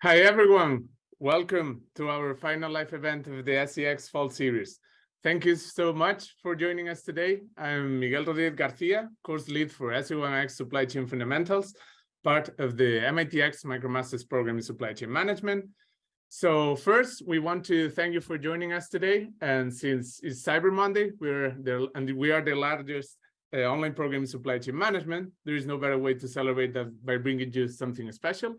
Hi, everyone. Welcome to our final live event of the SCx Fall Series. Thank you so much for joining us today. I'm Miguel Rodriguez Garcia, course lead for SC1x Supply Chain Fundamentals, part of the MITx MicroMasters program in Supply Chain Management. So first, we want to thank you for joining us today. And since it's Cyber Monday, we're there, and we are the largest uh, online program in supply chain management, there is no better way to celebrate that by bringing you something special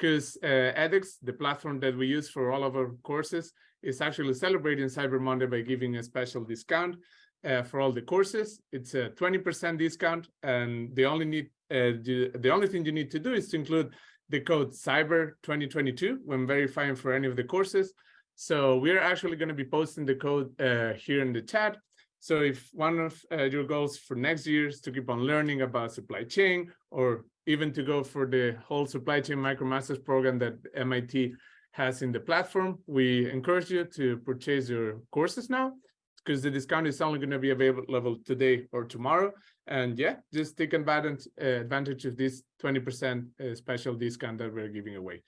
because uh, edX, the platform that we use for all of our courses, is actually celebrating Cyber Monday by giving a special discount uh, for all the courses. It's a 20% discount, and the only need uh, the only thing you need to do is to include the code Cyber 2022 when verifying for any of the courses. So we're actually going to be posting the code uh, here in the chat. So if one of uh, your goals for next year is to keep on learning about supply chain or even to go for the whole supply chain micromasters program that MIT has in the platform, we encourage you to purchase your courses now because the discount is only going to be available today or tomorrow. And yeah, just take advantage, uh, advantage of this 20% uh, special discount that we're giving away.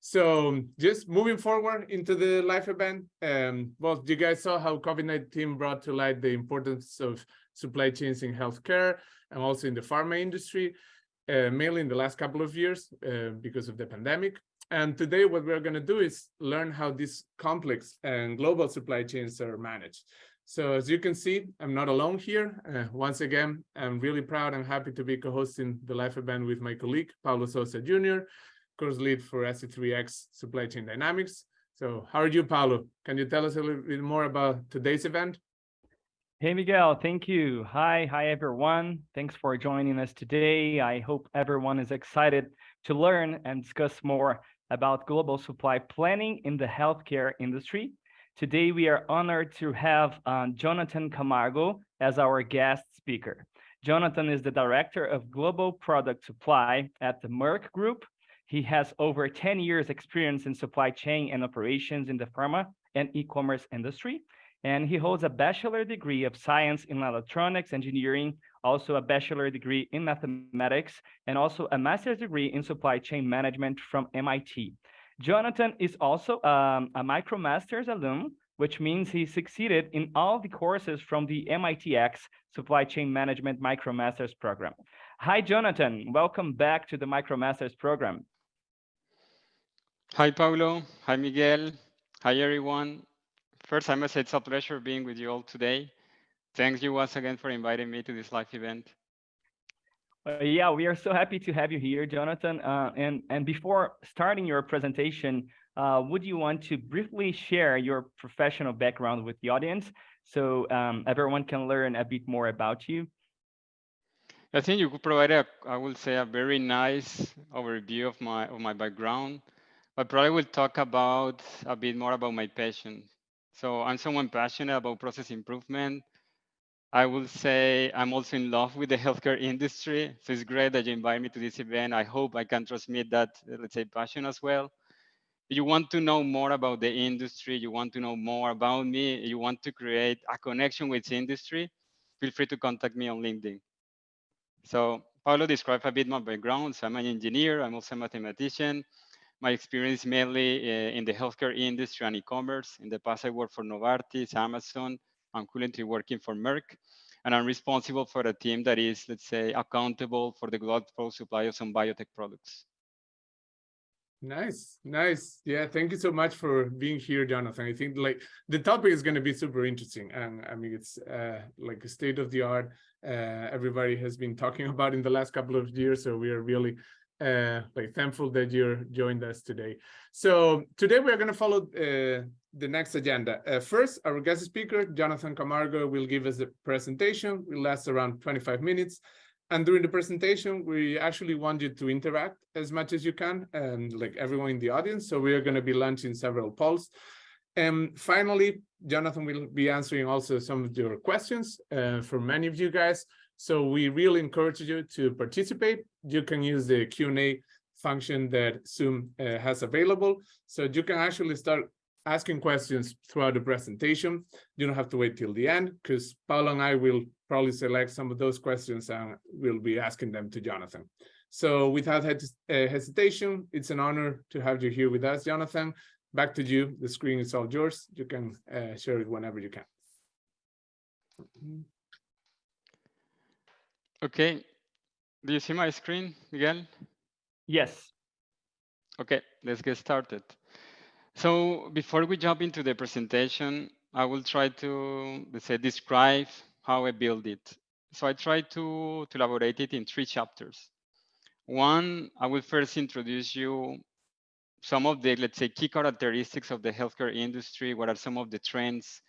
So just moving forward into the live event, um, well, you guys saw how COVID-19 brought to light the importance of supply chains in healthcare and also in the pharma industry, uh, mainly in the last couple of years uh, because of the pandemic. And today what we're going to do is learn how these complex and global supply chains are managed. So as you can see, I'm not alone here. Uh, once again, I'm really proud and happy to be co-hosting the live event with my colleague, Paulo Sousa Jr., course lead for SC3x Supply Chain Dynamics. So how are you, Paulo? Can you tell us a little bit more about today's event? Hey, Miguel, thank you. Hi, hi, everyone. Thanks for joining us today. I hope everyone is excited to learn and discuss more about global supply planning in the healthcare industry. Today, we are honored to have uh, Jonathan Camargo as our guest speaker. Jonathan is the Director of Global Product Supply at the Merck Group, he has over 10 years experience in supply chain and operations in the pharma and e-commerce industry. And he holds a bachelor degree of science in electronics engineering, also a bachelor degree in mathematics, and also a master's degree in supply chain management from MIT. Jonathan is also um, a MicroMasters alum, which means he succeeded in all the courses from the MITx Supply Chain Management MicroMasters program. Hi, Jonathan. Welcome back to the MicroMasters program. Hi, Paulo. Hi, Miguel. Hi, everyone. First, I must say it's a pleasure being with you all today. Thanks you once again for inviting me to this live event. Uh, yeah, we are so happy to have you here, Jonathan. Uh, and, and before starting your presentation, uh, would you want to briefly share your professional background with the audience so um, everyone can learn a bit more about you? I think you could provide a, I will say, a very nice overview of my of my background. I probably will talk about a bit more about my passion. So I'm someone passionate about process improvement. I will say I'm also in love with the healthcare industry. So it's great that you invite me to this event. I hope I can transmit that, uh, let's say, passion as well. If you want to know more about the industry, you want to know more about me, you want to create a connection with the industry, feel free to contact me on LinkedIn. So Paulo described a bit my background. So I'm an engineer, I'm also a mathematician. My experience mainly uh, in the healthcare industry and e-commerce. In the past, I worked for Novartis, Amazon. I'm currently working for Merck, and I'm responsible for a team that is, let's say, accountable for the global supply of some biotech products. Nice, nice. Yeah, thank you so much for being here, Jonathan. I think like the topic is going to be super interesting, and I mean it's uh, like a state of the art. Uh, everybody has been talking about in the last couple of years, so we are really uh, like thankful that you're joined us today. So today we're going to follow uh, the next agenda. Uh, first, our guest speaker, Jonathan Camargo, will give us a presentation. It will last around 25 minutes. And during the presentation, we actually want you to interact as much as you can, and like everyone in the audience. So we are going to be launching several polls. And finally, Jonathan will be answering also some of your questions uh, for many of you guys. So we really encourage you to participate. You can use the Q&A function that Zoom uh, has available. So you can actually start asking questions throughout the presentation. You don't have to wait till the end because Paulo and I will probably select some of those questions and we'll be asking them to Jonathan. So without uh, hesitation, it's an honor to have you here with us, Jonathan. Back to you. The screen is all yours. You can uh, share it whenever you can. Okay. Do you see my screen, Miguel? Yes. Okay, let's get started. So before we jump into the presentation, I will try to, let's say, describe how I build it. So I try to, to elaborate it in three chapters. One, I will first introduce you some of the, let's say, key characteristics of the healthcare industry. What are some of the trends?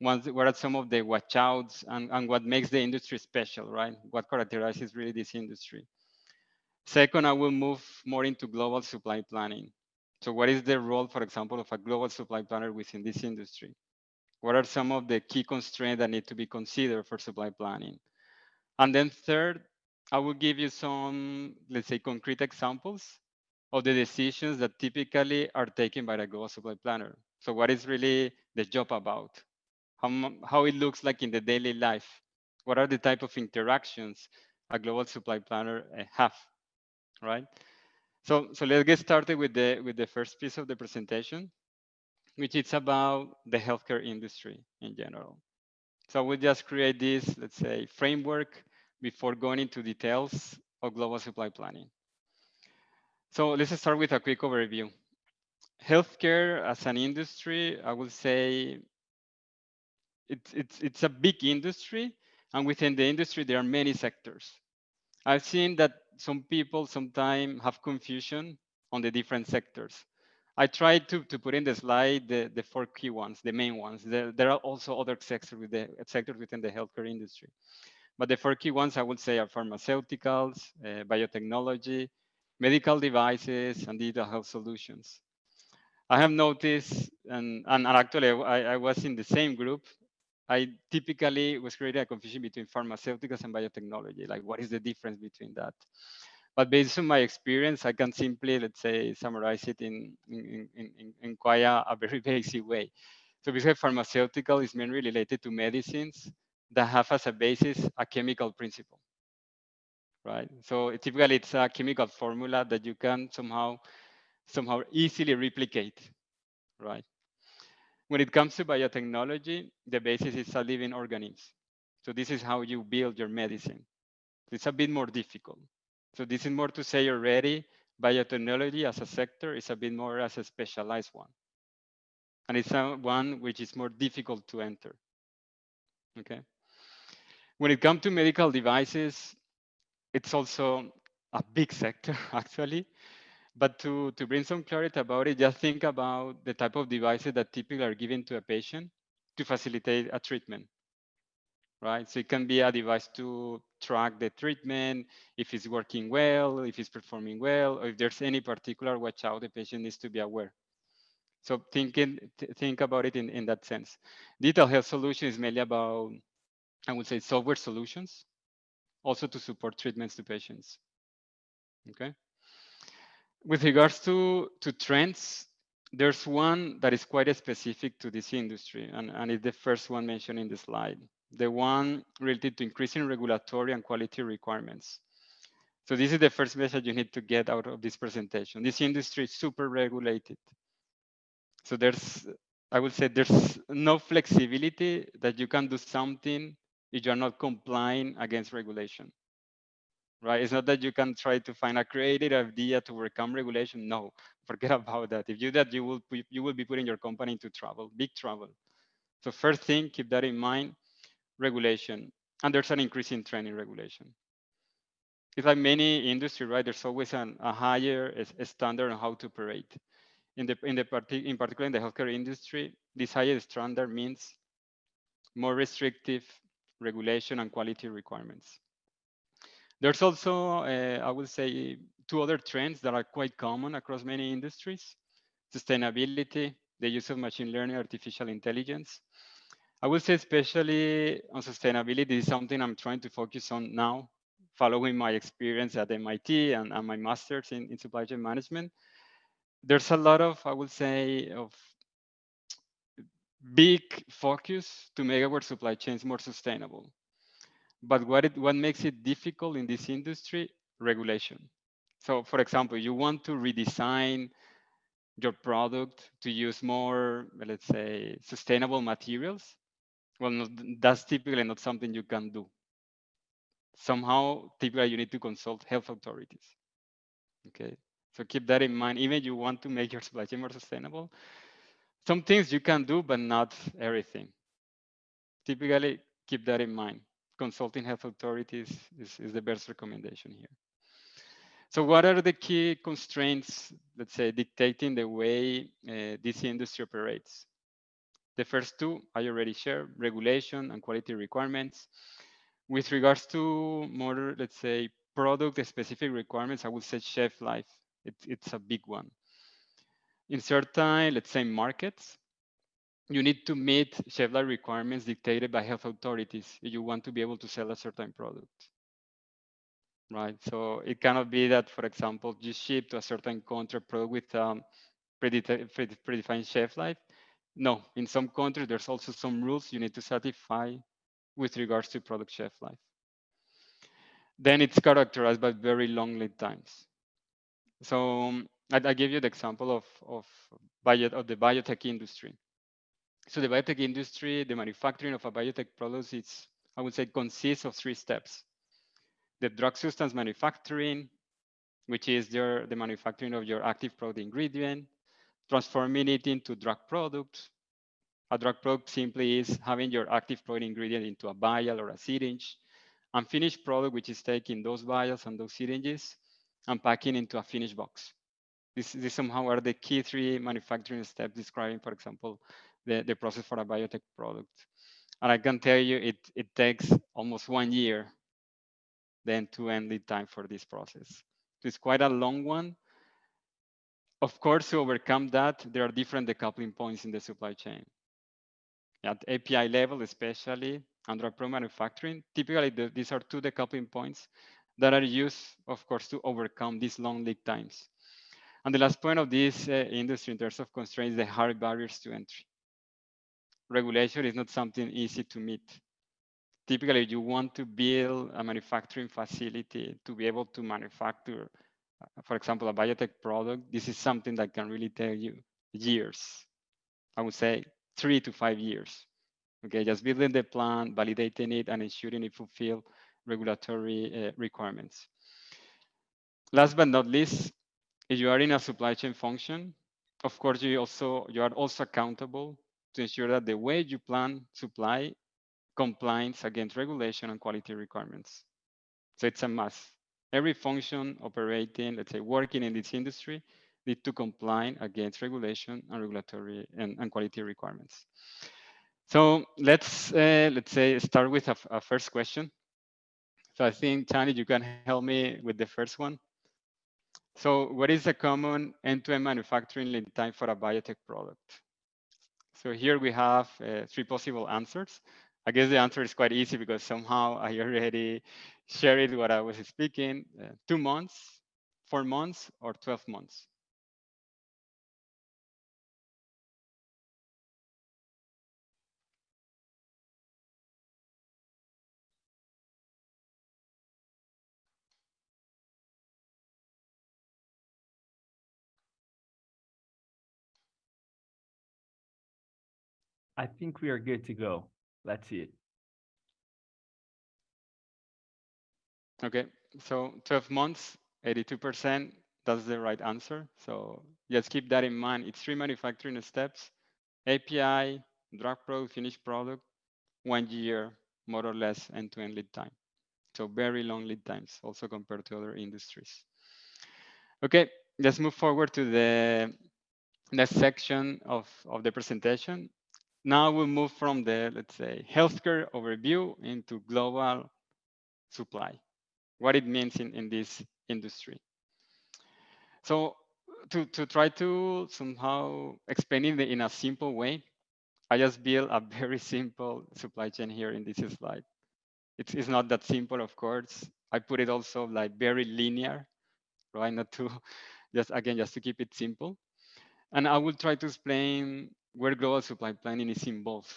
What are some of the watchouts and, and what makes the industry special, right? What characterizes really this industry? Second, I will move more into global supply planning. So what is the role, for example, of a global supply planner within this industry? What are some of the key constraints that need to be considered for supply planning? And then third, I will give you some, let's say, concrete examples of the decisions that typically are taken by the global supply planner. So what is really the job about? How, how it looks like in the daily life? What are the type of interactions a global supply planner eh, have, right? So, so let's get started with the, with the first piece of the presentation, which is about the healthcare industry in general. So we'll just create this, let's say, framework before going into details of global supply planning. So let's start with a quick overview. Healthcare as an industry, I would say it's, it's, it's a big industry. And within the industry, there are many sectors. I've seen that some people sometimes have confusion on the different sectors. I tried to, to put in the slide the, the four key ones, the main ones. There, there are also other sectors, with the, sectors within the healthcare industry. But the four key ones I would say are pharmaceuticals, uh, biotechnology, medical devices, and digital health solutions. I have noticed, and, and actually I, I was in the same group, I typically was creating a confusion between pharmaceuticals and biotechnology, like what is the difference between that? But based on my experience, I can simply, let's say, summarize it in, in, in, in quite a, a very basic way. So say pharmaceutical is mainly related to medicines that have as a basis a chemical principle, right? So typically it's a chemical formula that you can somehow somehow easily replicate, right? When it comes to biotechnology, the basis is a living organism. So this is how you build your medicine. It's a bit more difficult. So this is more to say already, biotechnology as a sector is a bit more as a specialized one. And it's a one which is more difficult to enter. Okay. When it comes to medical devices, it's also a big sector actually. But to, to bring some clarity about it, just think about the type of devices that typically are given to a patient to facilitate a treatment, right? So it can be a device to track the treatment, if it's working well, if it's performing well, or if there's any particular watch out the patient needs to be aware. So thinking, th think about it in, in that sense. Digital health solution is mainly about I would say software solutions, also to support treatments to patients. Okay. With regards to, to trends, there's one that is quite specific to this industry, and, and it's the first one mentioned in the slide, the one related to increasing regulatory and quality requirements. So this is the first message you need to get out of this presentation. This industry is super regulated. So there's, I would say there's no flexibility that you can do something if you're not complying against regulation right? It's not that you can try to find a creative idea to overcome regulation. No forget about that. If you do that you will you will be putting your company into trouble big trouble. So first thing keep that in mind regulation. And there's an increasing trend in regulation. It's like many industry right? There's always an, a higher a standard on how to operate. In the in the parti in particular in the healthcare industry this higher standard means more restrictive regulation and quality requirements. There's also, uh, I would say, two other trends that are quite common across many industries. Sustainability, the use of machine learning, artificial intelligence. I would say especially on sustainability is something I'm trying to focus on now, following my experience at MIT and, and my master's in, in supply chain management. There's a lot of, I would say, of big focus to make our supply chains more sustainable. But what it what makes it difficult in this industry? Regulation. So for example, you want to redesign your product to use more, let's say, sustainable materials. Well, not, that's typically not something you can do. Somehow, typically you need to consult health authorities. Okay, so keep that in mind. Even if you want to make your supply chain more sustainable, some things you can do, but not everything. Typically, keep that in mind. Consulting health authorities is, is the best recommendation here. So what are the key constraints, let's say, dictating the way uh, this industry operates? The first two I already shared, regulation and quality requirements. With regards to more, let's say, product specific requirements, I would say shelf life. It, it's a big one. In certain, let's say, markets, you need to meet shelf life requirements dictated by health authorities if you want to be able to sell a certain product right? So it cannot be that, for example, you ship to a certain country product with um, predefined shelf life. No, in some countries, there's also some rules you need to satisfy with regards to product shelf life. Then it's characterized by very long lead times. So um, I, I give you the example of, of, bio, of the biotech industry. So the biotech industry, the manufacturing of a biotech product it's, I would say, consists of three steps the drug substance manufacturing, which is your, the manufacturing of your active product ingredient, transforming it into drug products. A drug product simply is having your active product ingredient into a vial or a syringe, and finished product, which is taking those vials and those syringes and packing into a finished box. This, this somehow are the key three manufacturing steps describing, for example, the, the process for a biotech product. And I can tell you it, it takes almost one year the end-to-end lead time for this process. It's quite a long one. Of course, to overcome that, there are different decoupling points in the supply chain. At API level, especially under pro manufacturing, typically the, these are two decoupling points that are used, of course, to overcome these long lead times. And the last point of this uh, industry in terms of constraints, the hard barriers to entry. Regulation is not something easy to meet typically you want to build a manufacturing facility to be able to manufacture, uh, for example, a biotech product, this is something that can really take you years. I would say three to five years. Okay, just building the plan, validating it, and ensuring it fulfill regulatory uh, requirements. Last but not least, if you are in a supply chain function, of course, you also you are also accountable to ensure that the way you plan supply compliance against regulation and quality requirements. So it's a must. Every function operating, let's say, working in this industry need to comply against regulation and regulatory and, and quality requirements. So let's uh, let's say start with a, a, first question. So I think Tani, you can help me with the first one. So what is a common end-to-end -end manufacturing lead time for a biotech product? So here we have uh, three possible answers. I guess the answer is quite easy because somehow I already shared what I was speaking, uh, two months, four months, or 12 months. I think we are good to go. Let's see it. Okay, so 12 months, 82%, that's the right answer. So just keep that in mind. It's three manufacturing steps, API, drug product, finished product, one year, more or less end-to-end -end lead time. So very long lead times also compared to other industries. Okay, let's move forward to the next section of, of the presentation. Now we move from the, let's say, healthcare overview into global supply, what it means in, in this industry. So to, to try to somehow explain it in a simple way, I just built a very simple supply chain here in this slide. It's, it's not that simple, of course. I put it also like very linear, right? Not to just, again, just to keep it simple. And I will try to explain where global supply planning is involved.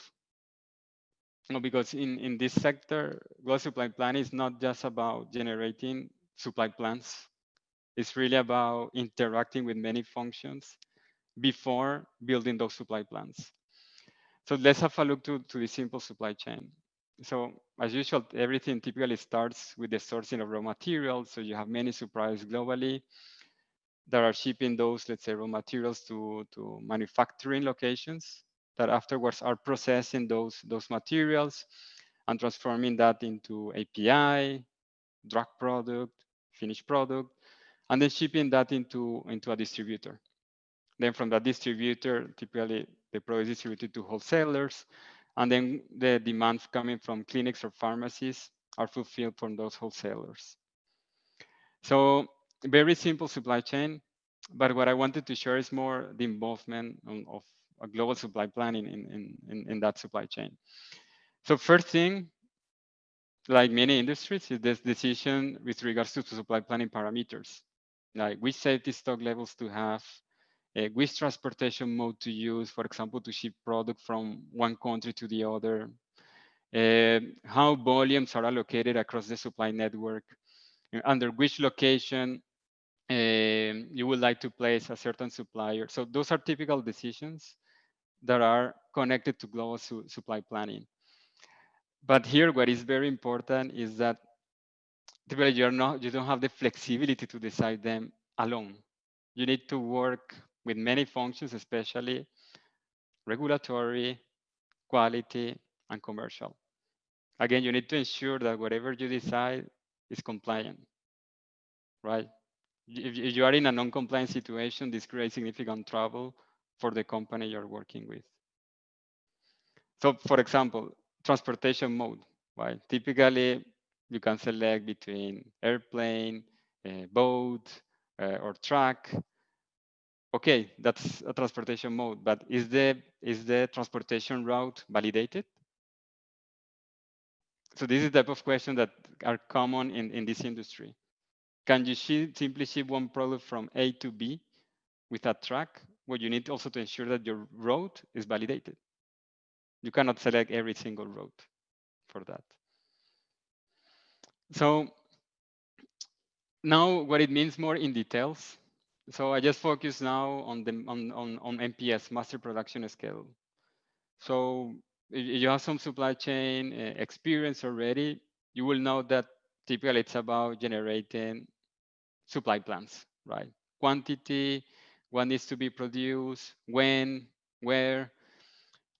Because in, in this sector, global supply planning is not just about generating supply plans. It's really about interacting with many functions before building those supply plans. So let's have a look to, to the simple supply chain. So as usual, everything typically starts with the sourcing of raw materials. So you have many suppliers globally that are shipping those, let's say, raw materials to, to manufacturing locations that afterwards are processing those, those materials and transforming that into API, drug product, finished product, and then shipping that into, into a distributor. Then from that distributor, typically the product is distributed to wholesalers, and then the demands coming from clinics or pharmacies are fulfilled from those wholesalers. So very simple supply chain, but what I wanted to share is more the involvement of a global supply planning in, in, in, in that supply chain. So first thing, like many industries, is this decision with regards to supply planning parameters, like which safety stock levels to have, uh, which transportation mode to use, for example, to ship product from one country to the other, uh, how volumes are allocated across the supply network, under which location uh, you would like to place a certain supplier. So those are typical decisions that are connected to global su supply planning. But here, what is very important is that typically you're not, you don't have the flexibility to decide them alone. You need to work with many functions, especially regulatory, quality, and commercial. Again, you need to ensure that whatever you decide is compliant, right? If you are in a non-compliant situation, this creates significant trouble for the company you're working with. So for example, transportation mode, right? Typically, you can select between airplane, uh, boat, uh, or truck, okay, that's a transportation mode, but is the is the transportation route validated? So this is the type of question that are common in, in this industry. Can you simply ship one product from A to B with a truck? Well, you need also to ensure that your route is validated. You cannot select every single route for that. So now what it means more in details so I just focus now on the on, on, on MPS, master production schedule. So if you have some supply chain uh, experience already, you will know that typically it's about generating supply plans, right? Quantity, what needs to be produced, when, where.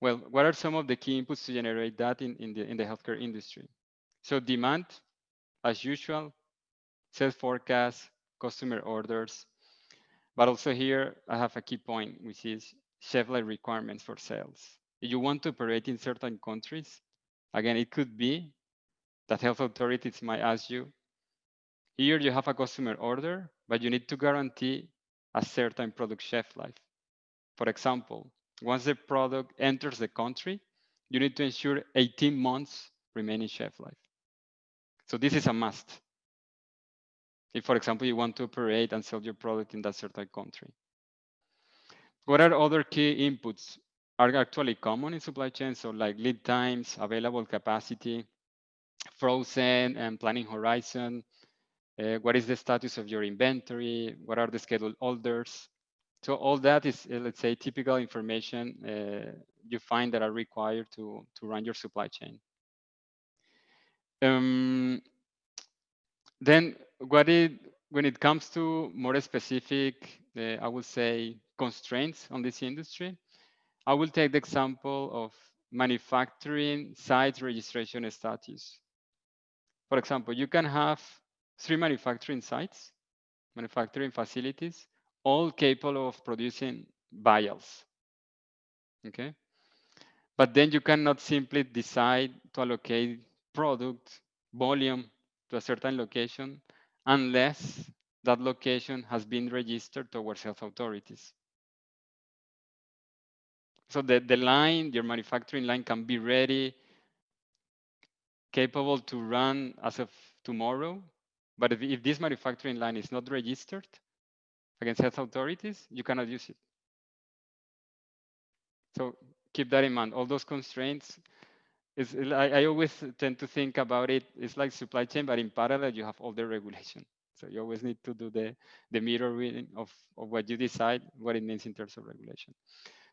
Well, what are some of the key inputs to generate that in, in, the, in the healthcare industry? So demand, as usual, sales forecast, customer orders, but also here, I have a key point, which is shelf life requirements for sales. If you want to operate in certain countries, again, it could be that health authorities might ask you, here you have a customer order, but you need to guarantee a certain product shelf life. For example, once the product enters the country, you need to ensure 18 months remaining shelf life. So this is a must if, for example, you want to operate and sell your product in that certain country. What are other key inputs are actually common in supply chain? So like lead times, available capacity, frozen and planning horizon, uh, what is the status of your inventory, what are the scheduled orders. So all that is, uh, let's say, typical information uh, you find that are required to, to run your supply chain. Um, then what it when it comes to more specific, uh, I would say constraints on this industry, I will take the example of manufacturing site registration status. For example, you can have three manufacturing sites, manufacturing facilities, all capable of producing vials. Okay. But then you cannot simply decide to allocate product volume to a certain location unless that location has been registered towards health authorities. So the, the line, your manufacturing line can be ready, capable to run as of tomorrow. But if, if this manufacturing line is not registered against health authorities, you cannot use it. So keep that in mind. All those constraints is I, I always tend to think about it. It's like supply chain, but in parallel you have all the regulation. So you always need to do the the mirror reading of, of what you decide, what it means in terms of regulation.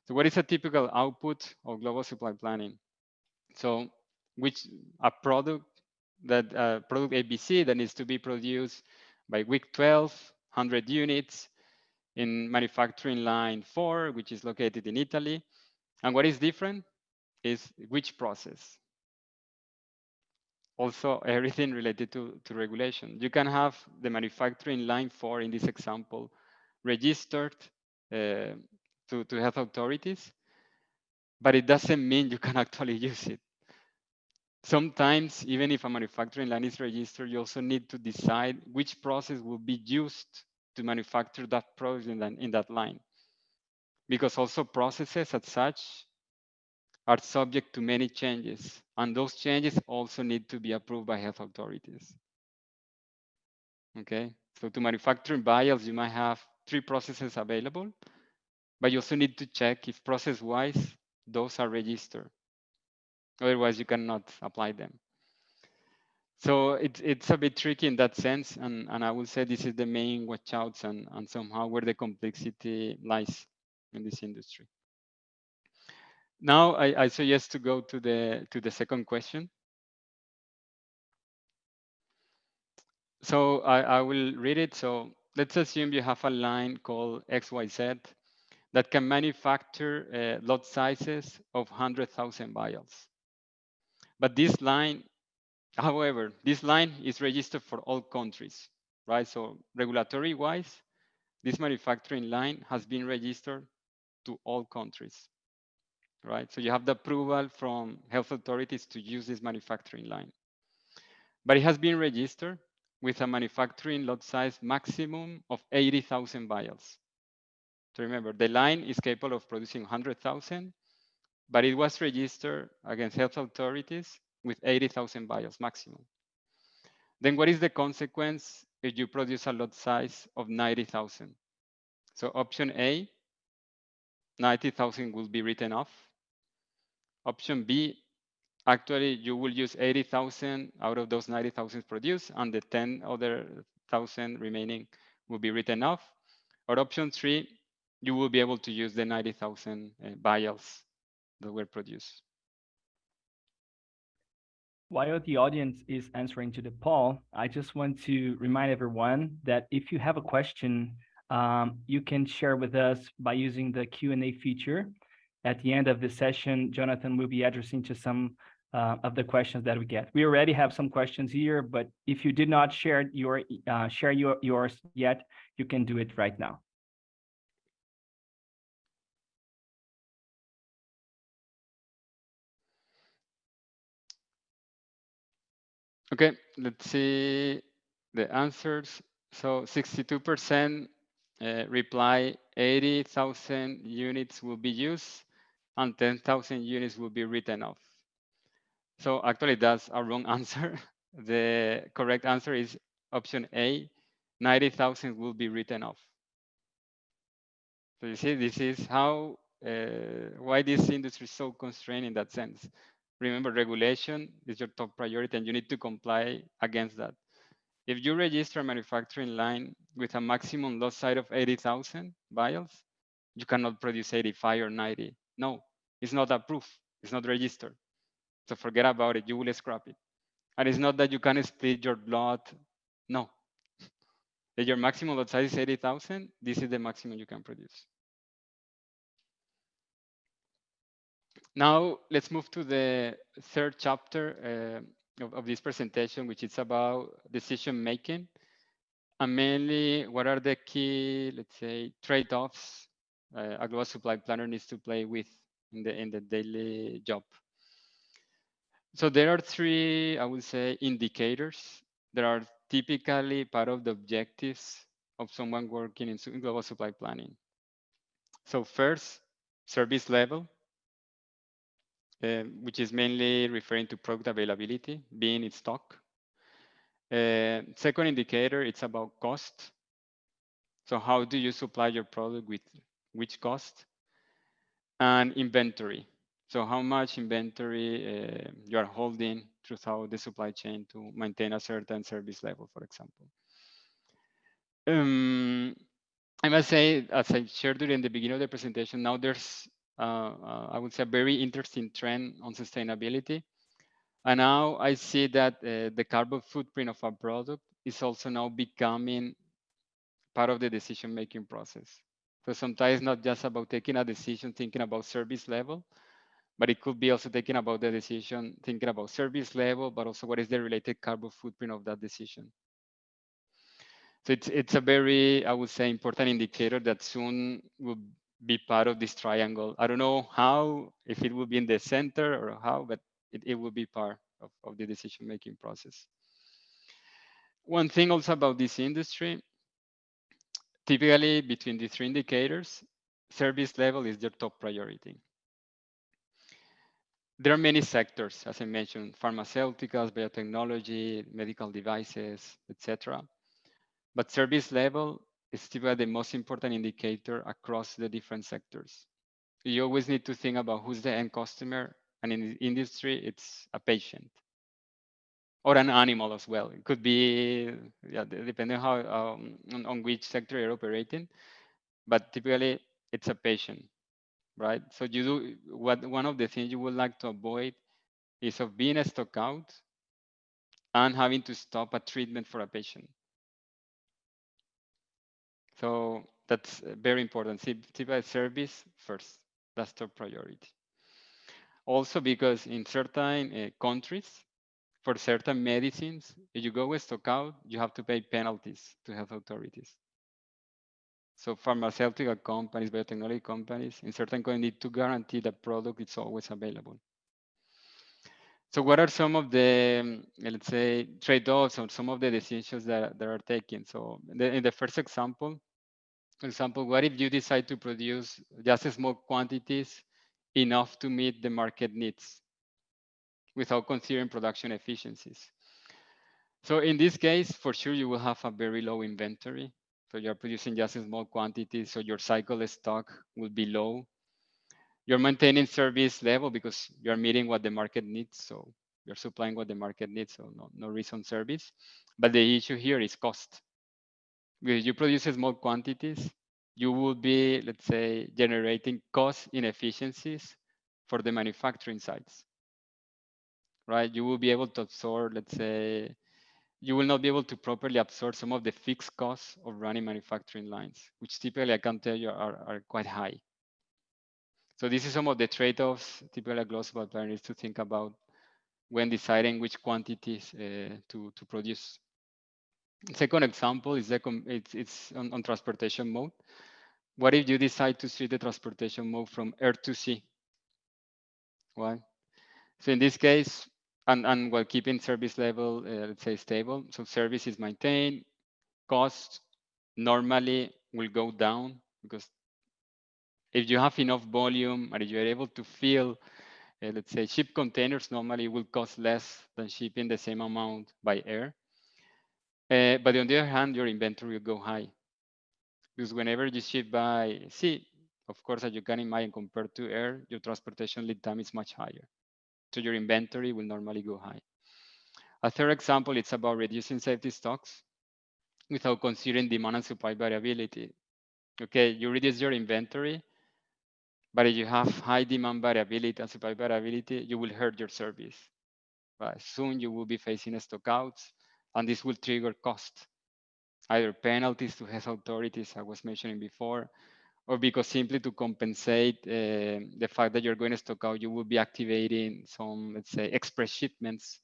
So what is a typical output of global supply planning? So which a product that uh, product ABC that needs to be produced by week 12, 100 units in manufacturing line four, which is located in Italy. And what is different is which process. Also, everything related to, to regulation. You can have the manufacturing line four in this example registered uh, to, to health authorities, but it doesn't mean you can actually use it. Sometimes, even if a manufacturing line is registered, you also need to decide which process will be used to manufacture that product in that, in that line. Because also processes as such are subject to many changes, and those changes also need to be approved by health authorities. Okay, so to manufacture vials, you might have three processes available, but you also need to check if process-wise, those are registered. Otherwise, you cannot apply them. So it's it's a bit tricky in that sense, and, and I would say this is the main watchouts and, and somehow where the complexity lies in this industry. Now I, I suggest to go to the to the second question. So I, I will read it. So let's assume you have a line called XYZ that can manufacture uh, lot sizes of 100,000 vials. But this line, however, this line is registered for all countries, right? So regulatory wise, this manufacturing line has been registered to all countries, right? So you have the approval from health authorities to use this manufacturing line. But it has been registered with a manufacturing lot size maximum of 80,000 vials. So remember, the line is capable of producing 100,000, but it was registered against health authorities with 80,000 vials maximum. Then what is the consequence if you produce a lot size of 90,000? So option A, 90,000 will be written off. Option B, actually you will use 80,000 out of those 90,000 produced and the 10 other thousand remaining will be written off. Or option three, you will be able to use the 90,000 uh, vials that were produced. While the audience is answering to the poll, I just want to remind everyone that if you have a question, um, you can share with us by using the Q&A feature. At the end of the session, Jonathan will be addressing to some uh, of the questions that we get. We already have some questions here, but if you did not share your uh, share your, yours yet, you can do it right now. Okay, let's see the answers. So 62% uh, reply 80,000 units will be used and 10,000 units will be written off. So actually that's a wrong answer. the correct answer is option A, 90,000 will be written off. So you see, this is how, uh, why this industry is so constrained in that sense remember regulation is your top priority and you need to comply against that. If you register a manufacturing line with a maximum lot size of 80,000 vials, you cannot produce 85 or 90. No, it's not approved. It's not registered. So forget about it. You will scrap it. And it's not that you can split your lot. No. If your maximum lot size is 80,000, this is the maximum you can produce. Now let's move to the third chapter uh, of, of, this presentation, which is about decision making. And mainly, what are the key, let's say, trade-offs uh, a global supply planner needs to play with in the in the daily job. So there are three, I would say, indicators that are typically part of the objectives of someone working in global supply planning. So first, service level uh, which is mainly referring to product availability, being in stock. Uh, second indicator, it's about cost. So how do you supply your product with which cost? and inventory. So how much inventory uh, you are holding throughout the supply chain to maintain a certain service level, for example. Um, I must say, as I shared during the beginning of the presentation, now there's, I would say, a very interesting trend on sustainability. And now I see that uh, the carbon footprint of a product is also now becoming part of the decision-making process. So sometimes it's not just about taking a decision, thinking about service level, but it could be also thinking about the decision, thinking about service level, but also what is the related carbon footprint of that decision. So it's, it's a very, I would say, important indicator that soon will be part of this triangle. I don't know how, if it will be in the center or how, but it, it will be part of, of the decision-making process. One thing also about this industry, typically between the three indicators, service level is their top priority there are many sectors, as I mentioned, pharmaceuticals, biotechnology, medical devices, etc. But service level is still the most important indicator across the different sectors. You always need to think about who's the end customer, and in the industry, it's a patient or an animal as well. It could be, yeah, depending how um, on, on which sector you're operating, but typically it's a patient right? So you do what one of the things you would like to avoid is of being a stock out and having to stop a treatment for a patient. So that's very important. Typical service first. That's top priority. Also because in certain uh, countries, for certain medicines, if you go stock out, you have to pay penalties to health authorities. So pharmaceutical companies, biotechnology companies, in certain countries need to guarantee the product is always available. So what are some of the, let's say, trade-offs or some of the decisions that, that are taken? So the, in the first example, for example, what if you decide to produce just small quantities enough to meet the market needs without considering production efficiencies? So in this case, for sure, you will have a very low inventory so you're producing just small quantities, so your cycle stock will be low. You're maintaining service level because you're meeting what the market needs. So you're supplying what the market needs, so no, no reason service. But the issue here is cost. If you produce small quantities, you will be, let's say, generating cost inefficiencies for the manufacturing sites, right? You will be able to absorb, let's say, you will not be able to properly absorb some of the fixed costs of running manufacturing lines, which typically I can tell you are, are quite high. So this is some of the trade-offs typically a global supplier needs to think about when deciding which quantities uh, to, to produce. Second example is it's, it's on, on transportation mode. What if you decide to switch the transportation mode from air to sea? Why? So in this case, and, and while keeping service level, uh, let's say stable. So service is maintained, cost normally will go down because if you have enough volume and you're able to fill, uh, let's say ship containers normally will cost less than shipping the same amount by air. Uh, but on the other hand, your inventory will go high because whenever you ship by sea, of course, as you can imagine, compared to air, your transportation lead time is much higher So your inventory will normally go high. A third example, it's about reducing safety stocks without considering demand and supply variability. Okay, you reduce your inventory, but if you have high demand variability and supply variability, you will hurt your service. But soon you will be facing stockouts, and this will trigger cost, either penalties to health authorities, I was mentioning before, or because simply to compensate uh, the fact that you're going to stock out, you will be activating some, let's say, express shipments.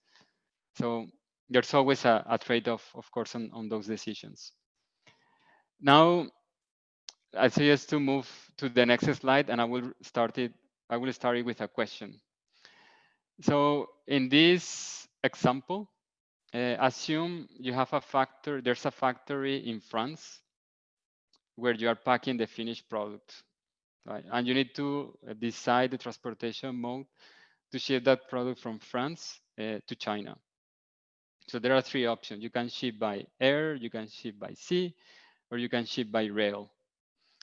So there's always a, a trade-off, of course, on, on those decisions. Now, I suggest to move to the next slide, and I will start it. I will start it with a question. So in this example, uh, assume you have a factor. There's a factory in France where you are packing the finished product. Right? And you need to uh, decide the transportation mode to ship that product from France uh, to China. So there are three options. You can ship by air, you can ship by sea, or you can ship by rail.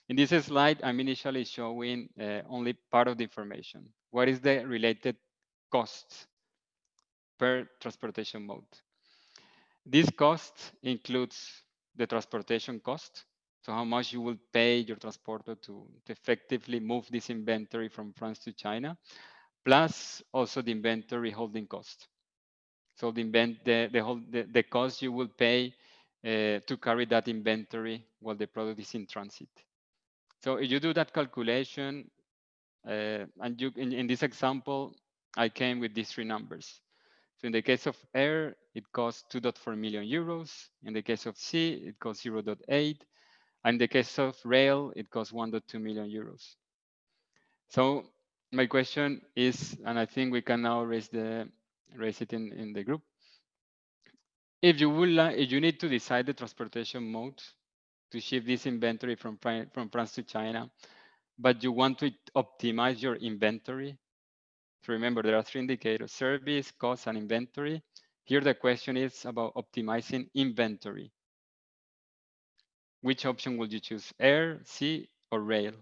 In this slide, I'm initially showing uh, only part of the information. What is the related cost per transportation mode? This cost includes the transportation cost, so how much you will pay your transporter to, to effectively move this inventory from France to China, plus also the inventory holding cost. So the invent the the whole the, the cost you will pay uh, to carry that inventory while the product is in transit. So if you do that calculation, uh, and you in, in this example, I came with these three numbers. So in the case of air, it costs 2.4 million euros. In the case of sea, it costs 0.8. In the case of rail, it costs 1.2 million euros. So my question is, and I think we can now raise the raise it in, in the group. If you would like, if you need to decide the transportation mode to ship this inventory from from France to China, but you want to optimize your inventory. So remember, there are three indicators: service, cost, and inventory. Here, the question is about optimizing inventory. Which option would you choose, air, sea, or rail?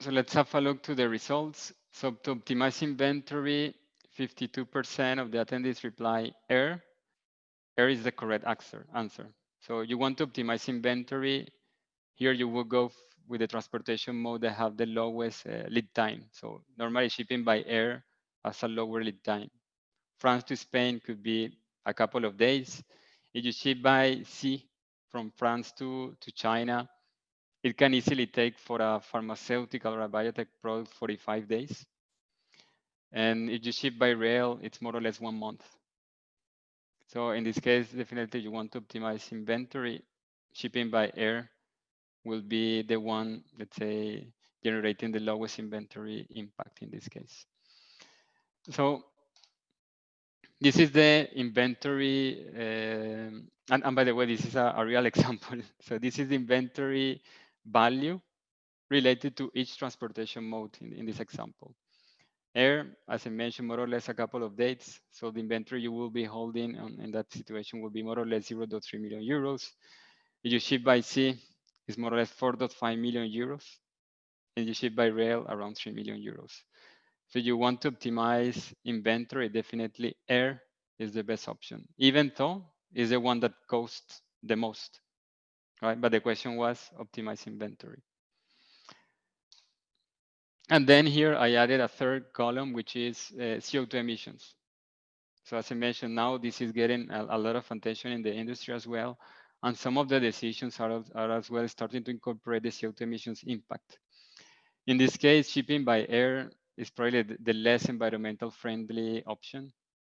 So let's have a look to the results. So to optimize inventory, 52% of the attendees reply air. Air is the correct answer. answer. So you want to optimize inventory. Here you will go with the transportation mode that have the lowest uh, lead time. So normally shipping by air has a lower lead time. France to Spain could be a couple of days. If you ship by sea from France to, to China, it can easily take for a pharmaceutical or a biotech product 45 days. And if you ship by rail, it's more or less one month. So in this case, definitely you want to optimize inventory. Shipping by air will be the one, let's say, generating the lowest inventory impact in this case. So this is the inventory, uh, and, and, by the way, this is a, a real example. So this is the inventory value related to each transportation mode in, in this example. Air, as I mentioned, more or less a couple of dates. So the inventory you will be holding on, in that situation will be more or less 0.3 million euros. If you ship by sea, it's more or less 4.5 million euros. And you ship by rail, around 3 million euros. So you want to optimize inventory, definitely air is the best option, even though is the one that costs the most right? But the question was optimize inventory. And then here I added a third column, which is uh, CO2 emissions. So as I mentioned, now this is getting a, a, lot of attention in the industry as well. And some of the decisions are, are as well starting to incorporate the CO2 emissions impact. In this case, shipping by air is probably the, less environmental friendly option.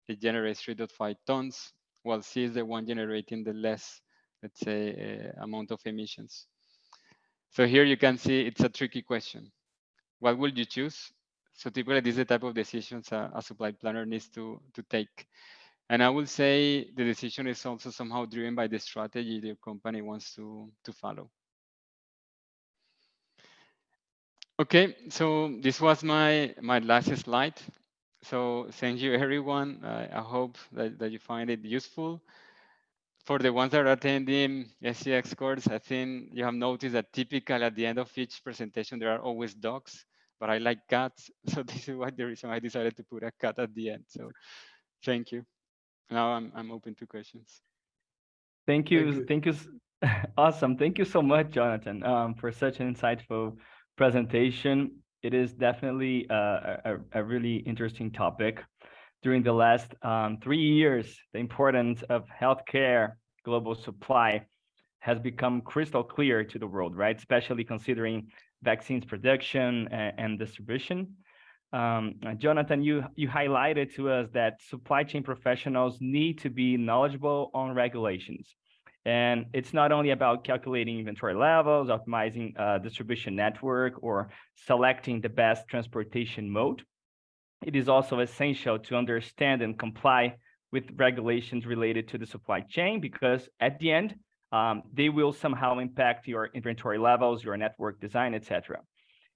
It generates 3.5 tons, while sea is the one generating the less let's say, uh, amount of emissions. So here you can see it's a tricky question. What would you choose? So typically this is the type of decisions a, a supply planner needs to, to take. And I will say the decision is also somehow driven by the strategy the company wants to, to follow. Okay, so this was my, my last slide. So thank you everyone. Uh, I hope that, that you find it useful for the ones that are attending SCx course, I think you have noticed that typically at the end of each presentation, there are always dogs, but I like cats. So this is why the reason I decided to put a cat at the end. So thank you. Now I'm, I'm open to questions. Thank you. Thank you. Thank you. awesome. Thank you so much, Jonathan, um, for such an insightful presentation. It is definitely a, a, a really interesting topic during the last um, three years, the importance of healthcare global supply has become crystal clear to the world, right? Especially considering vaccines production and, and distribution. Um, Jonathan, you, you highlighted to us that supply chain professionals need to be knowledgeable on regulations And it's not only about calculating inventory levels, optimizing uh, distribution network, or selecting the best transportation mode. It is also essential to understand and comply with regulations related to the supply chain because at the end, um, they will somehow impact your inventory levels, your network design, etc.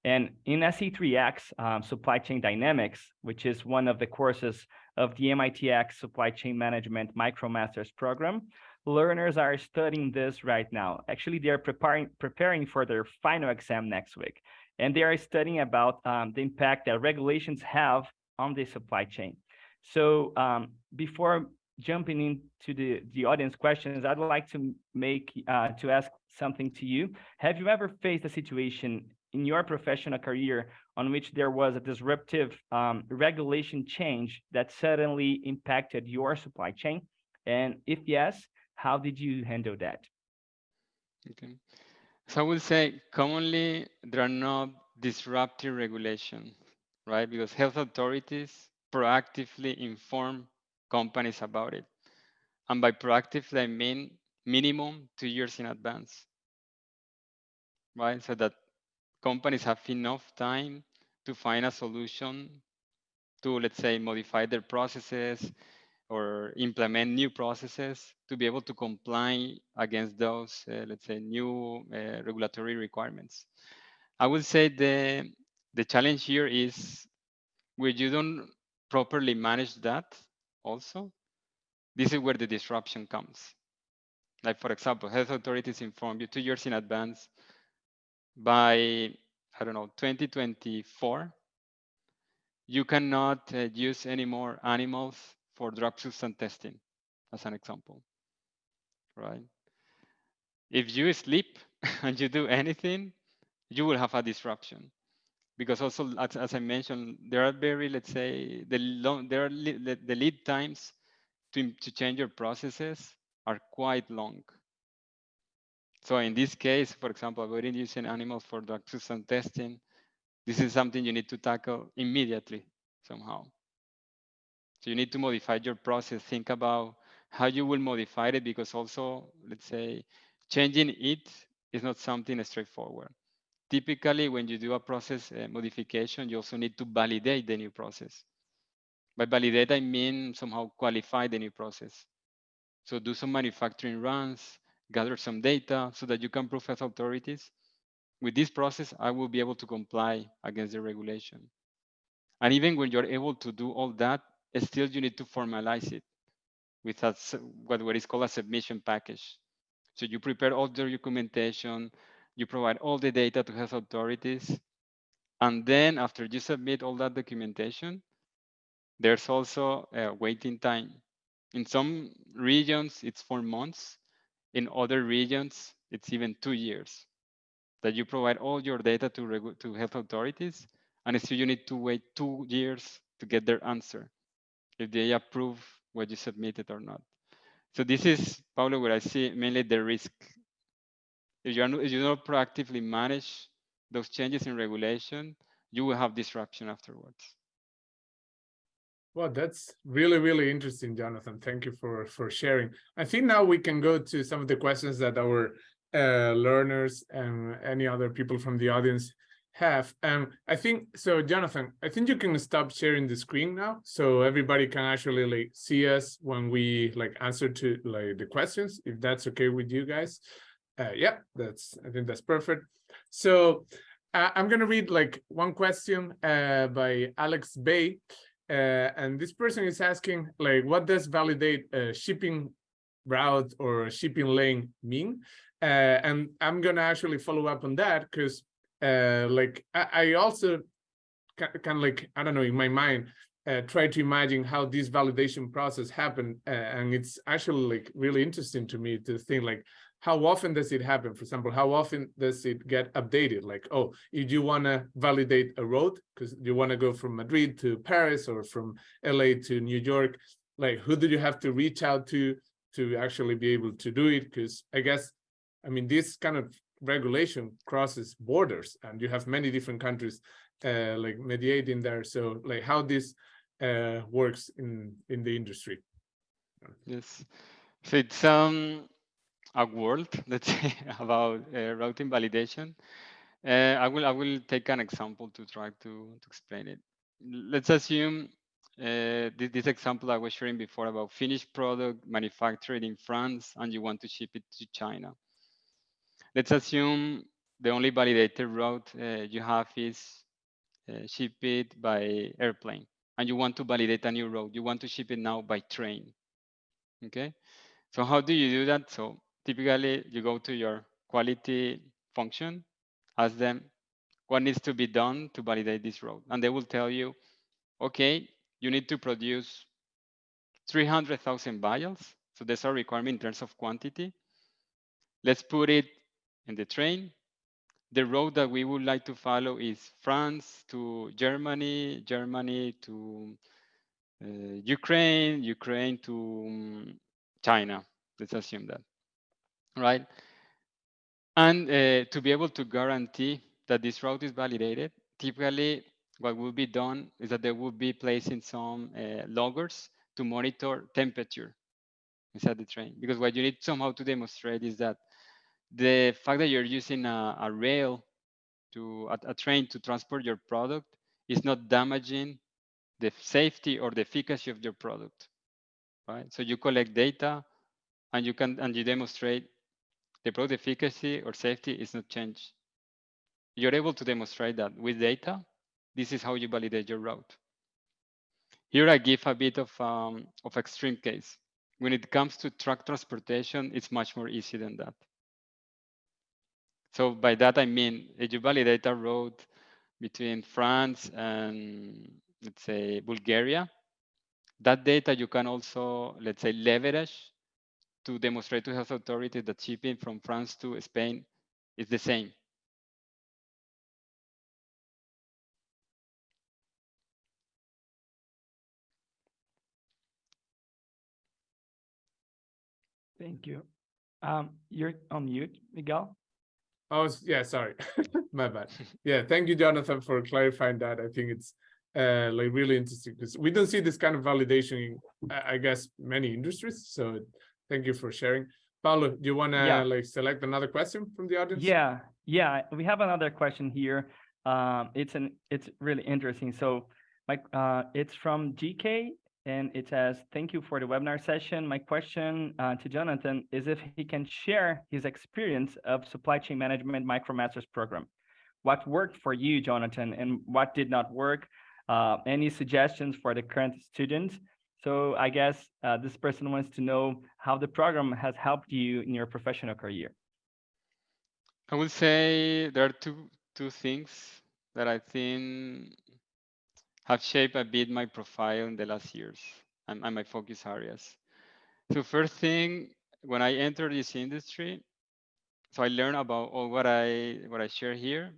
And in SC3x, um, Supply Chain Dynamics, which is one of the courses of the MITx Supply Chain Management MicroMasters program, learners are studying this right now. Actually, they are preparing, preparing for their final exam next week. And they are studying about um, the impact that regulations have on the supply chain. So um, before jumping into the, the audience questions, I'd like to make uh, to ask something to you. Have you ever faced a situation in your professional career on which there was a disruptive um, regulation change that suddenly impacted your supply chain? And if yes, how did you handle that? Okay. So I would say commonly there are no disruptive regulation, right? Because health authorities proactively inform companies about it. And by proactively, I mean minimum two years in advance, right? So that companies have enough time to find a solution to, let's say, modify their processes or implement new processes to be able to comply against those, uh, let's say, new uh, regulatory requirements. I would say the, the challenge here is where you don't properly manage that also, this is where the disruption comes. Like for example, health authorities inform you two years in advance by, I don't know, 2024, you cannot uh, use any more animals for drug substance testing, as an example, right? If you sleep and you do anything, you will have a disruption. Because also, as, as I mentioned, there are very, let's say, the long, there are the, the lead times to, to change your processes are quite long. So in this case, for example, avoiding using animals for drug substance testing, this is something you need to tackle immediately somehow. So you need to modify your process, think about how you will modify it because also, let's say, changing it is not something straightforward. Typically, when you do a process uh, modification, you also need to validate the new process. By validate, I mean somehow qualify the new process. So do some manufacturing runs, gather some data so that you can prove as authorities. With this process, I will be able to comply against the regulation. And even when you're able to do all that, still you need to formalize it with a, what, what is called a submission package. So you prepare all the documentation, you provide all the data to health authorities. And then after you submit all that documentation, there's also a waiting time. In some regions, it's four months. In other regions, it's even two years that you provide all your data to, to health authorities. And still you need to wait two years to get their answer if they approve what you submitted or not. So this is, Paulo, where I see mainly the risk. If you, are, if you don't proactively manage those changes in regulation, you will have disruption afterwards. Well, that's really, really interesting, Jonathan. Thank you for, for sharing. I think now we can go to some of the questions that our uh, learners and any other people from the audience have. Um, I think, so Jonathan, I think you can stop sharing the screen now so everybody can actually like see us when we like answer to like the questions, if that's okay with you guys. Uh, yeah, that's, I think that's perfect. So uh, I'm gonna read like one question uh, by Alex Bay. Uh, and this person is asking, like, what does validate a shipping route or shipping lane mean? Uh, and I'm gonna actually follow up on that because, uh, like, I, I also kind of like I don't know in my mind uh, try to imagine how this validation process happened, uh, and it's actually like really interesting to me to think like how often does it happen? For example, how often does it get updated? Like, oh, if you want to validate a road because you want to go from Madrid to Paris or from LA to New York, like who do you have to reach out to to actually be able to do it? Because I guess, I mean, this kind of regulation crosses borders and you have many different countries uh, like mediating there. So like how this uh, works in, in the industry. Yes. So it's um a world, let's say, about uh, routing validation. Uh, I will I will take an example to try to, to explain it. Let's assume uh, this, this, example I was sharing before about finished product manufactured in France and you want to ship it to China. Let's assume the only validated route uh, you have is uh, ship it by airplane and you want to validate a new route. You want to ship it now by train. Okay. So how do you do that? So typically you go to your quality function, ask them what needs to be done to validate this route. And they will tell you, okay, you need to produce 300,000 vials. So there's a requirement in terms of quantity. Let's put it in the train. The road that we would like to follow is France to Germany, Germany to uh, Ukraine, Ukraine to um, China. Let's assume that, right? And uh, to be able to guarantee that this route is validated, typically what will be done is that they will be placing some uh, loggers to monitor temperature inside the train. Because what you need somehow to demonstrate is that the fact that you're using a, a rail to a, a, train to transport your product is not damaging the safety or the efficacy of your product, right? So you collect data and you can and you demonstrate the product efficacy or safety is not changed. You're able to demonstrate that with data this is how you validate your route. Here I give a bit of, um, of extreme case. When it comes to truck transportation, it's much more easy than that. So by that, I mean, if you validate a road between France and let's say Bulgaria, that data you can also, let's say, leverage to demonstrate to health authorities that shipping from France to Spain is the same. Thank you. Um, you're on mute, Miguel. Oh, yeah, sorry. My bad. Yeah, thank you, Jonathan, for clarifying that. I think it's uh, like really interesting because we don't see this kind of validation in, I guess, many industries. So thank you for sharing. Paulo, do you want to yeah. like select another question from the audience? Yeah, yeah, we have another question here. Um, it's an it's really interesting. So my uh, it's from GK and it says, thank you for the webinar session. My question uh, to Jonathan is if he can share his experience of supply chain management MicroMasters program. What worked for you, Jonathan, and what did not work? Uh, any suggestions for the current students? So I guess uh, this person wants to know how the program has helped you in your professional career. I would say there are two two things that I think have shaped a bit my profile in the last years and, and my focus areas. So first thing, when I entered this industry, so I learned about all what I what I share here,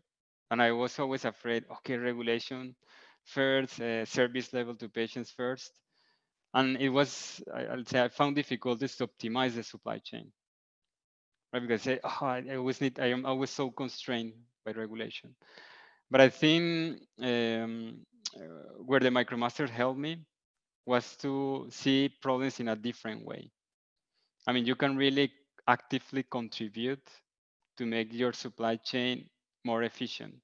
and I was always afraid. Okay, regulation first, uh, service level to patients first, and it was I, will say I found difficulties to optimize the supply chain. Right, because I, oh, I always need I am always so constrained by regulation. But I think um, Uh, where the MicroMaster helped me was to see problems in a different way. I mean, you can really actively contribute to make your supply chain more efficient.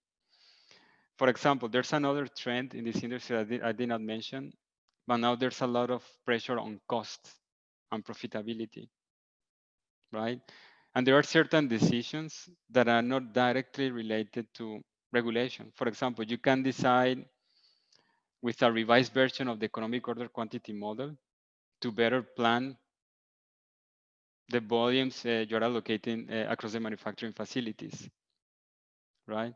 For example, there's another trend in this industry did, I did not mention, but now there's a lot of pressure on cost and profitability, right? And there are certain decisions that are not directly related to regulation. For example, you can decide with a revised version of the economic order quantity model to better plan the volumes uh, you're allocating uh, across the manufacturing facilities, right?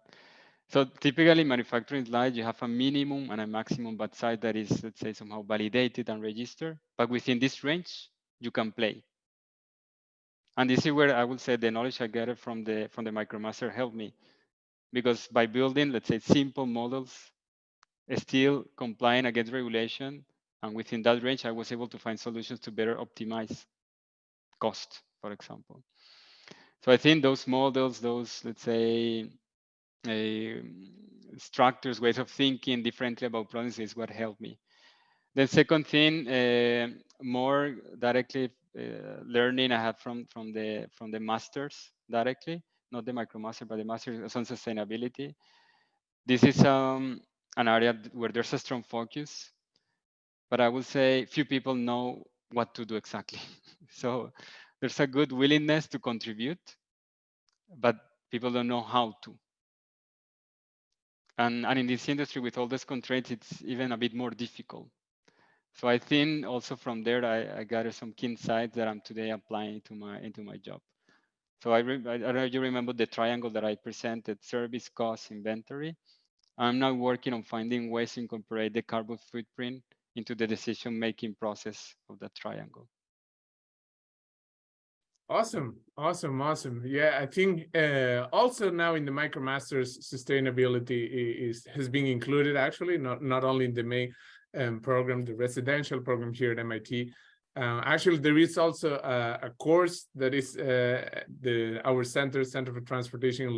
So typically manufacturing slide, you have a minimum and a maximum batch size that is, let's say, somehow validated and registered. But within this range, you can play. And this is where I would say the knowledge I gathered from the from the MicroMaster helped me. Because by building, let's say, simple models still complying against regulation. And within that range, I was able to find solutions to better optimize cost, for example. So I think those models, those, let's say, uh, structures, ways of thinking differently about problems is what helped me. The second thing, uh, more directly uh, learning I had from from the from the masters directly, not the micromaster, but the masters on sustainability. This is um, an area where there's a strong focus, but I would say few people know what to do exactly. so there's a good willingness to contribute, but people don't know how to. And, and in this industry with all these constraints, it's even a bit more difficult. So I think also from there, I, I gathered some key insights that I'm today applying to my into my job. So I, I, I don't know you remember the triangle that I presented, service, cost, inventory. I'm now working on finding ways to incorporate the carbon footprint into the decision-making process of that triangle. Awesome, awesome, awesome. Yeah, I think uh, also now in the MicroMasters, sustainability is has been included actually, not not only in the main um, program, the residential program here at MIT. Uh, actually, there is also a, a course that is uh, the our center, Center for Transportation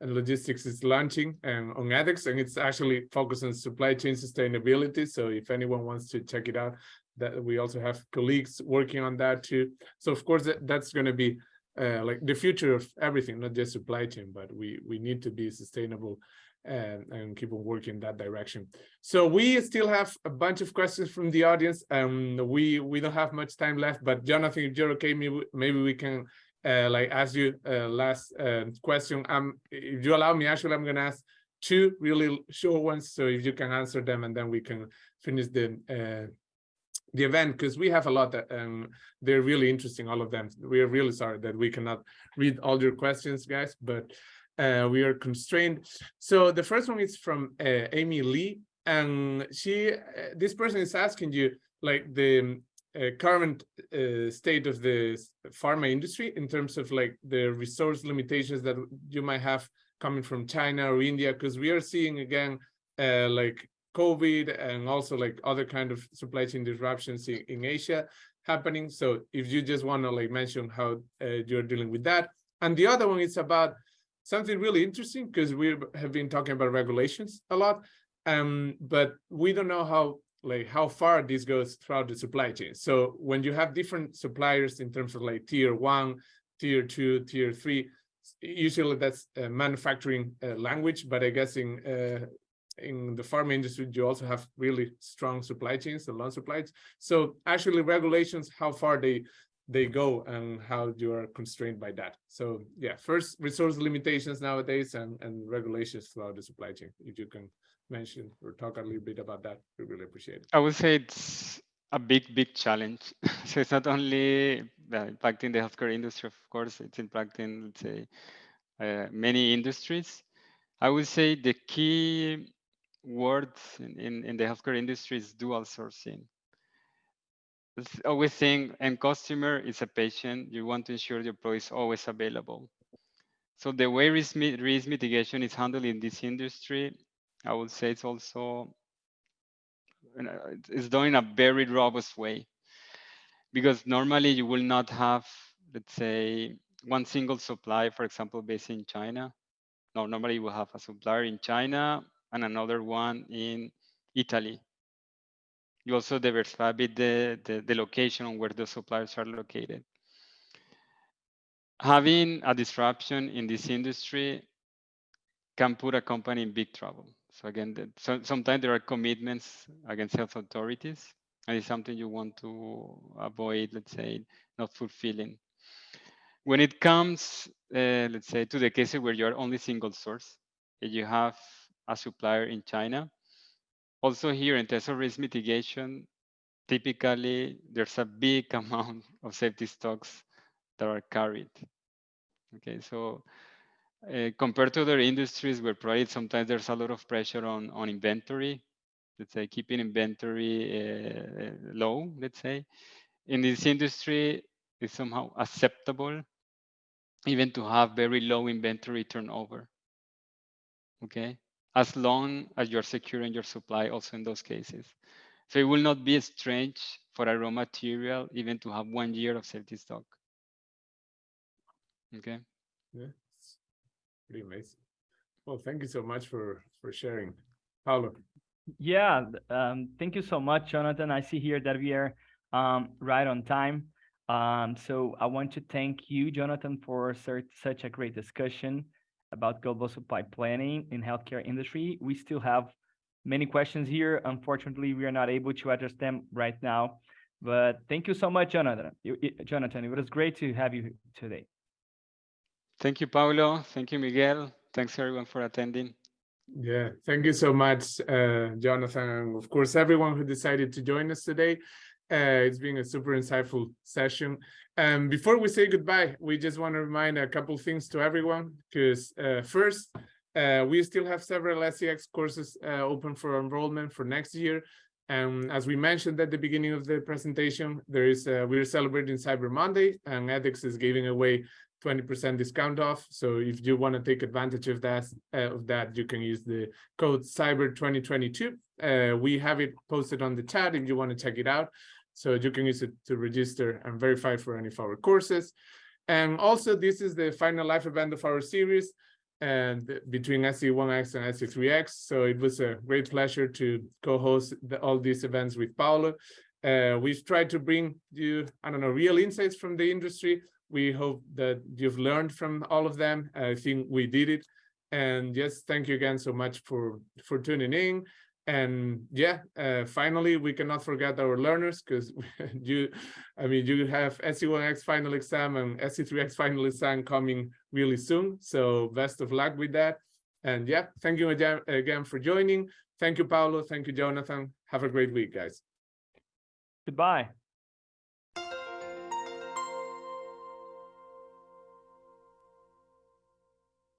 and Logistics is launching um, on ethics, and it's actually focused on supply chain sustainability. So if anyone wants to check it out, that we also have colleagues working on that too. So of course that, that's going to be uh, like the future of everything, not just supply chain, but we we need to be sustainable and, and keep on working in that direction. So we still have a bunch of questions from the audience. Um, we we don't have much time left, but Jonathan, if you're okay, maybe maybe we can uh, like ask you uh, last uh, question. Um, if you allow me, actually, I'm going to ask two really short ones. So if you can answer them, and then we can finish the uh, the event because we have a lot that um, they're really interesting, all of them. We are really sorry that we cannot read all your questions, guys, but uh, we are constrained. So the first one is from uh, Amy Lee, and she, uh, this person is asking you like the uh, current uh, state of the pharma industry in terms of like the resource limitations that you might have coming from China or India, because we are seeing again uh, like COVID and also like other kind of supply chain disruptions in, in Asia happening. So if you just want to like mention how uh, you're dealing with that. And the other one is about something really interesting because we have been talking about regulations a lot, um, but we don't know how like how far this goes throughout the supply chain. So when you have different suppliers in terms of like tier one, tier two, tier three, usually that's a manufacturing uh, language, but I guess in uh, in the pharma industry, you also have really strong supply chains and long supply supplies. So actually regulations, how far they they go and how you are constrained by that. So yeah, first resource limitations nowadays and, and regulations throughout the supply chain. If you can mention or talk a little bit about that, we really appreciate it. I would say it's a big, big challenge. so it's not only impacting the healthcare industry, of course, it's impacting, let's say, uh, many industries. I would say the key word in, in, in the healthcare industry is dual sourcing. It's always saying end customer is a patient. You want to ensure your product is always available. So the way risk, risk mitigation is handled in this industry, I would say it's also uh, it's done in a very robust way because normally you will not have, let's say, one single supply, for example, based in China. No, normally you will have a supplier in China and another one in Italy. You also diversify a bit the, the, the location where the suppliers are located. Having a disruption in this industry can put a company in big trouble. So again, the, so, sometimes there are commitments against health authorities, and it's something you want to avoid, let's say, not fulfilling. When it comes, uh, let's say, to the cases where you're only single source, you have a supplier in China. Also here in terms of risk mitigation, typically there's a big amount of safety stocks that are carried. Okay, so uh, compared to other industries where probably sometimes there's a lot of pressure on, on inventory, let's say keeping inventory uh, low, let's say. In this industry, it's somehow acceptable even to have very low inventory turnover. Okay, as long as you're securing your supply also in those cases. So it will not be strange for a raw material even to have one year of safety stock. Okay. Yeah, pretty amazing. Well, thank you so much for for sharing, Paulo. Yeah, um, thank you so much, Jonathan. I see here that we are um, right on time. Um, so I want to thank you, Jonathan, for sur- such a great discussion about global supply planning in healthcare industry. We still have many questions here. Unfortunately, we are not able to address them right now. But thank you so much, Jonathan. Jonathan, it was great to have you today. Thank you, Paulo. Thank you, Miguel. Thanks everyone for attending. Yeah, thank you so much, uh, Jonathan, of course, everyone who decided to join us today. Uh, it's been a super insightful session. Um, before we say goodbye, we just want to remind a couple things to everyone, because uh, first, uh, we still have several SCx courses uh, open for enrollment for next year. And as we mentioned at the beginning of the presentation, there is uh, we're celebrating Cyber Monday, and edX is giving away 20% discount off. So if you want to take advantage of that, uh, of that, you can use the code Cyber 2022. Uh, we have it posted on the chat if you want to check it out. So you can use it to register and verify for any of our courses. And also, this is the final live event of our series and between SC1x and SC3x. So it was a great pleasure to co-host the, all these events with Paulo. Uh, we've tried to bring you, I don't know, real insights from the industry. We hope that you've learned from all of them. I think we did it. And yes, thank you again so much for, for tuning in. And yeah, uh, finally, we cannot forget our learners because you, I mean, you have SC1x final exam and SC3x final exam coming really soon. So best of luck with that. And yeah, thank you again, again for joining. Thank you, Paulo. Thank you, Jonathan. Have a great week, guys. Goodbye.